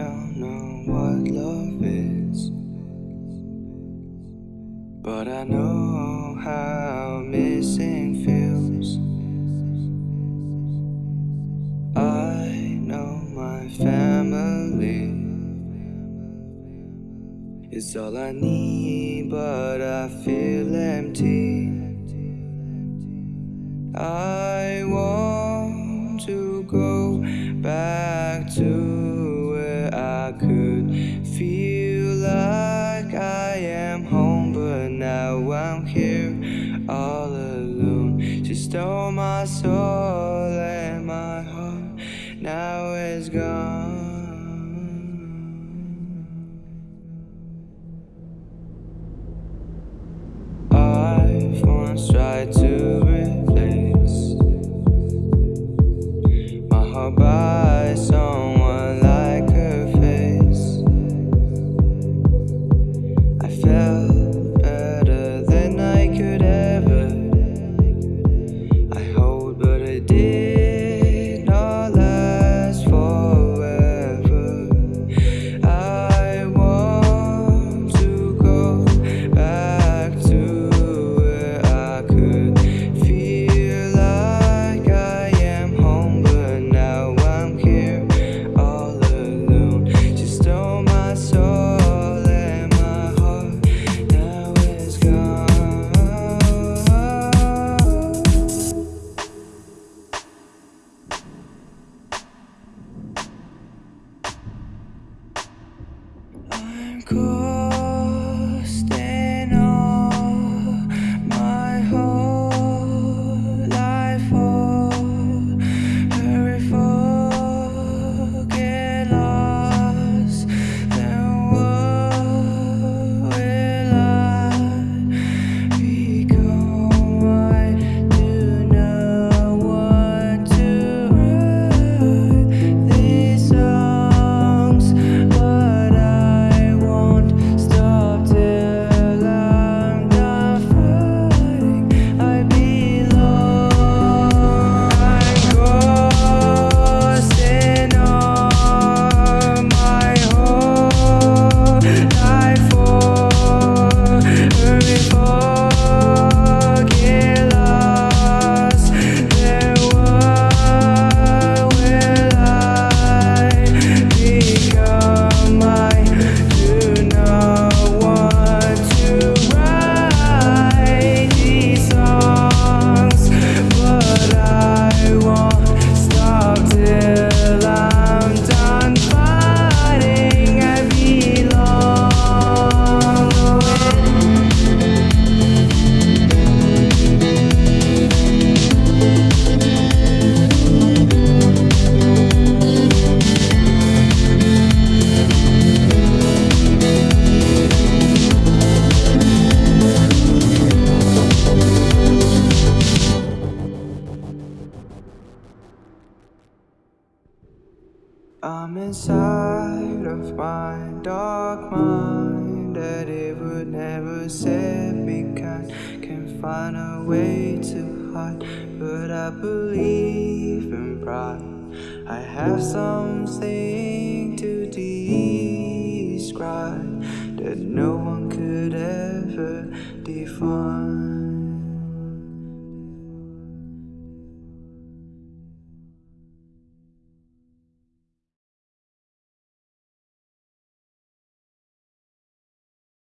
don't know what love is, but I know how missing feels. I know my family is all I need, but I feel empty. I want to go back to stole my soul and my heart now is gone. I've once tried to replace my heart by someone I'm I'm inside of my dark mind that it would never set me kind. Can find a way to hide, but I believe in pride. I have something to describe that no one could ever define.